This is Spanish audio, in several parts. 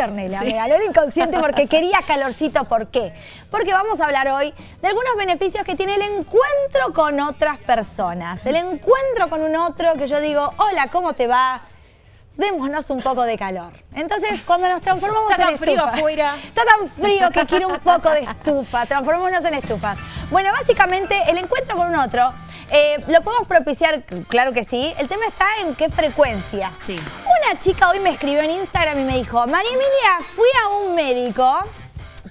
inconsciente, Ornella. Me ganó el inconsciente porque quería calorcito. ¿Por qué? Porque vamos a hablar hoy de algunos beneficios que tiene el encuentro con otras personas. El encuentro con un otro que yo digo, hola, ¿cómo te va? démonos un poco de calor. Entonces, cuando nos transformamos está en tan frío afuera. Está tan frío que quiere un poco de estufa. Transformémonos en estufas. Bueno, básicamente, el encuentro con un otro eh, ¿Lo podemos propiciar? Claro que sí. El tema está en qué frecuencia. Sí. Una chica hoy me escribió en Instagram y me dijo, María Emilia, fui a un médico,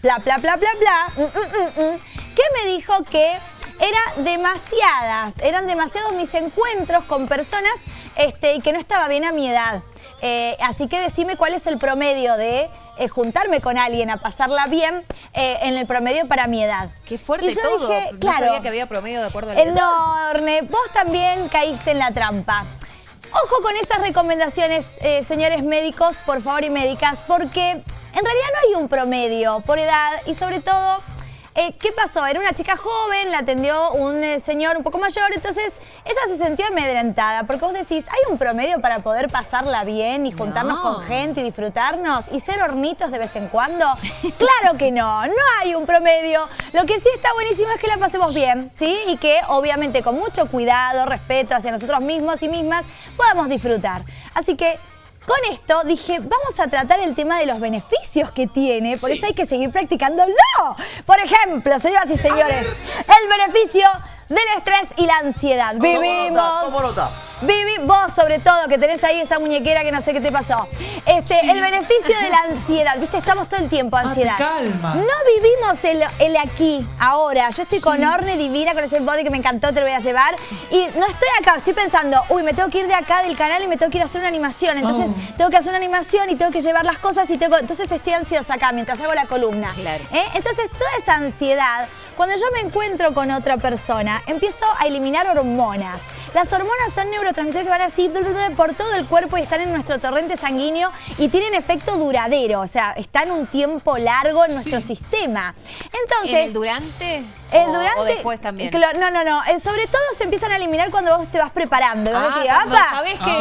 bla, bla, bla, bla, bla, mm, mm, mm, que me dijo que era demasiadas, eran demasiados mis encuentros con personas este, y que no estaba bien a mi edad. Eh, así que decime cuál es el promedio de eh, juntarme con alguien a pasarla bien eh, en el promedio para mi edad. Qué fuerte y yo todo. Dije, no claro, sabía que había promedio de acuerdo a la edad. Enorme. Vos también caíste en la trampa. Ojo con esas recomendaciones, señores médicos, por favor, y médicas, porque en realidad no hay un promedio por edad y sobre todo eh, ¿Qué pasó? Era una chica joven, la atendió un eh, señor un poco mayor, entonces ella se sintió amedrentada, porque vos decís, ¿hay un promedio para poder pasarla bien y juntarnos con gente y disfrutarnos y ser hornitos de vez en cuando? claro que no, no hay un promedio. Lo que sí está buenísimo es que la pasemos bien, ¿sí? Y que obviamente con mucho cuidado, respeto hacia nosotros mismos y mismas, podamos disfrutar. Así que con esto dije, vamos a tratar el tema de los beneficios que tiene, por eso hay que seguir practicándolo. Por ejemplo, señoras y señores, el beneficio del estrés y la ansiedad. Vivimos... Vivi, vos sobre todo, que tenés ahí esa muñequera que no sé qué te pasó. Este, El beneficio de la ansiedad, viste, estamos todo el tiempo ah, ansiedad. calma. No vivimos el, aquí, ahora. Yo estoy con Orne divina, con ese body que me encantó, te lo voy a llevar. Y no estoy acá, estoy pensando, uy, me tengo que ir de acá del canal y me tengo que ir a hacer una animación. Entonces oh. tengo que hacer una animación y tengo que llevar las cosas y tengo... Entonces estoy ansiosa acá mientras hago la columna. Claro. ¿Eh? Entonces toda esa ansiedad, cuando yo me encuentro con otra persona, empiezo a eliminar hormonas. Las hormonas son neurotransmisores que van así por todo el cuerpo y están en nuestro torrente sanguíneo y tienen efecto duradero, o sea, están un tiempo largo en nuestro sistema. Entonces, ¿En el durante? El durante, o después también. No, no, no. Eh, sobre todo se empiezan a eliminar cuando vos te vas preparando. Ah, sabés que...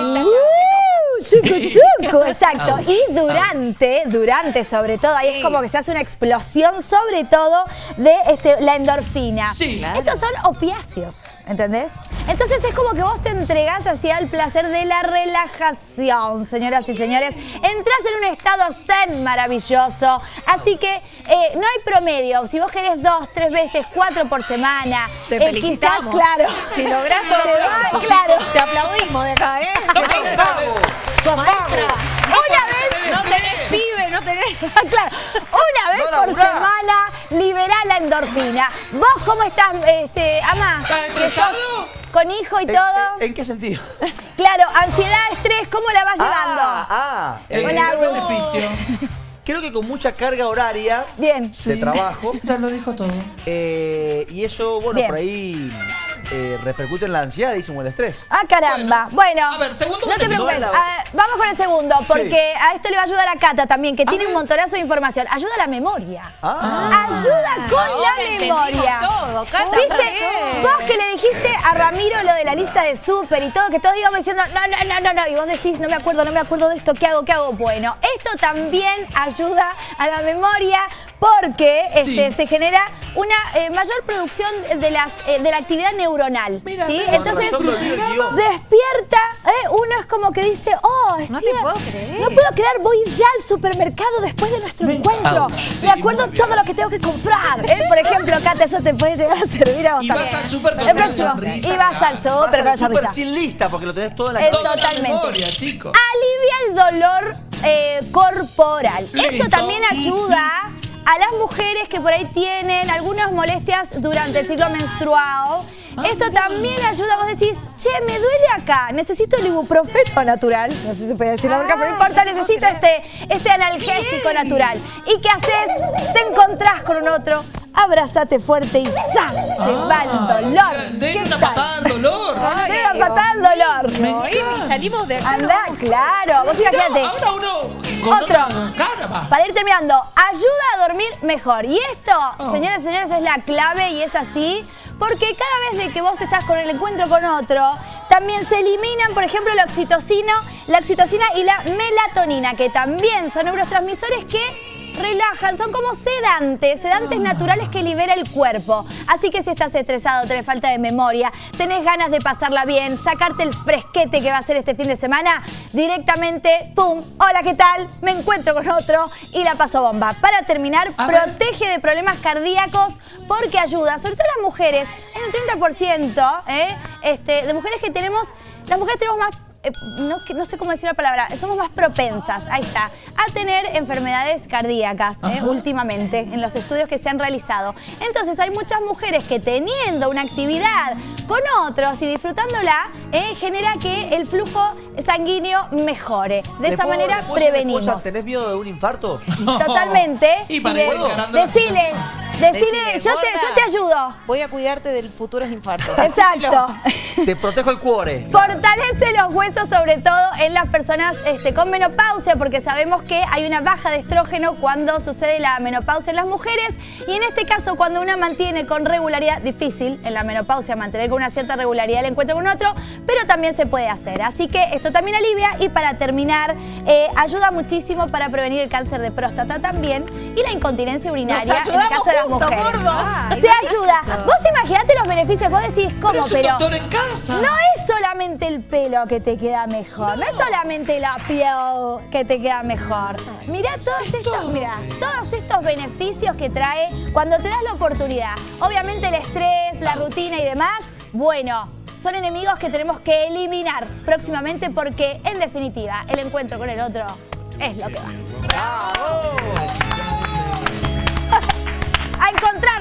Ah. exacto. Y durante, durante sobre todo, ahí es como que se hace una explosión sobre todo de este, la endorfina. Sí. Estos son opiáceos, ¿entendés? Entonces es como que vos te entregás hacia el placer de la relajación, señoras y señores. Entrás en un estado zen maravilloso. Así que eh, no hay promedio. Si vos querés dos, tres veces, cuatro por semana. Te eh, felicitamos. claro. Si lográs todo, claro. te aplaudimos de acá, ¿eh? Una vez... No tenés pibe, no tenés... claro, una vez por semana liberá la endorfina. ¿Vos cómo estás, este, Ama? ¿Estás estresado? Con hijo y todo. ¿En, qué sentido? Claro, ansiedad, estrés, ¿cómo la vas llevando? Ah, ah el beneficio. Creo que con mucha carga horaria Bien. de trabajo. Ya lo dijo todo. Eh, y eso, bueno, por ahí eh, repercute en la ansiedad y el estrés. Ah, caramba. Bueno, a ver, segundo no te preocupes. Ah, vamos con el segundo, porque a esto le va a ayudar a Cata también, que tiene un montonazo de información. Ayuda a la memoria. Ah. Ayuda con la memoria. todo, Cata. ¿Viste? Vos que le dijiste a Ramiro lo de la lista de súper y todo, que todos íbamos diciendo, no, no, no, no, no, y vos decís, no me acuerdo, no me acuerdo de esto, ¿qué hago, qué hago? Bueno, esto también ayuda a la memoria porque este, se genera una eh, mayor producción de, las, eh, de la actividad neuronal. ¿sí? Entonces, despierta, ¿eh? uno es como que dice, oh, no te puedo creer. No puedo creer, voy ya al supermercado después de nuestro encuentro. Me acuerdo todo lo que tengo que comprar. Por ejemplo, Cata, eso te puede llegar a servir a vos Y vas al súper con una sonrisa. Y vas al súper con una sonrisa. sin lista, porque lo tenés todo en la Totalmente. Memoria, chico. Alivia el dolor corporal. Esto también ayuda a las mujeres que por ahí tienen algunas molestias durante el ciclo menstruado. Ah, Esto también ayuda, vos decís, che, me duele acá, necesito el ibuprofeno natural, no sé si se puede decir la marca, pero no importa, necesito este, este analgésico natural. ¿Y qué haces? Te encontrás con un otro, abrázate fuerte y ¡zas! Se ah, va el dolor. De una patada al dolor. De una patada al dolor. Y salimos de acá. Anda, claro, vos imagínate. Ahora uno con Otro. Para ir terminando, ayuda a dormir mejor. Y esto, Oh. señores y señores, es la clave y es así porque cada vez de que vos estás con el encuentro con otro, también se eliminan, por ejemplo, la oxitocina, la oxitocina y la melatonina, que también son neurotransmisores que relajan, son como sedantes, sedantes naturales que libera el cuerpo. Así que si estás estresado, tenés falta de memoria, tenés ganas de pasarla bien, sacarte el fresquete que va a ser este fin de semana, directamente, ¡pum! Hola, ¿qué tal? Me encuentro con otro y la paso bomba. Para terminar, A ver. protege de problemas cardíacos porque ayuda, sobre todo las mujeres, en un 30% ¿eh? este, de mujeres que tenemos, las mujeres tenemos más eh, no, sé cómo decir la palabra, somos más propensas, ahí está, a tener enfermedades cardíacas eh, últimamente en los estudios que se han realizado. Entonces hay muchas mujeres que teniendo una actividad con otros y disfrutándola, eh, genera que el flujo sanguíneo mejore. De ¿Le esa puedo- manera prevenimos. esposa, ¿Tenés miedo de un infarto? Totalmente. Y para de- ir encarando decile, decile, Decile, yo te, yo te ayudo. Voy a cuidarte del futuros infartos. Exacto. Te protejo el cuore. Fortalece los huesos, sobre todo en las personas este, con menopausia, porque sabemos que hay una baja de estrógeno cuando sucede la menopausia en las mujeres. Y en este caso, cuando una mantiene con regularidad, difícil en la menopausia mantener con una cierta regularidad el encuentro con otro, pero también se puede hacer. Así que esto también alivia y para terminar, eh, ayuda muchísimo para prevenir el cáncer de próstata también y la incontinencia urinaria en el caso de las mujeres. gordo. Ay, se ¿qué es ayuda. Vos imaginate los beneficios, vos decís, ¿cómo? Pero es un Pero no es solamente el pelo que te queda mejor, no, es solamente la piel que te queda mejor. Mira todos estos, mirá, todos estos beneficios que trae cuando te das la oportunidad. Obviamente el estrés, la rutina y demás, bueno, son enemigos que tenemos que eliminar próximamente porque, en definitiva, el encuentro con el otro es lo que va. ¡Bravo! A encontrar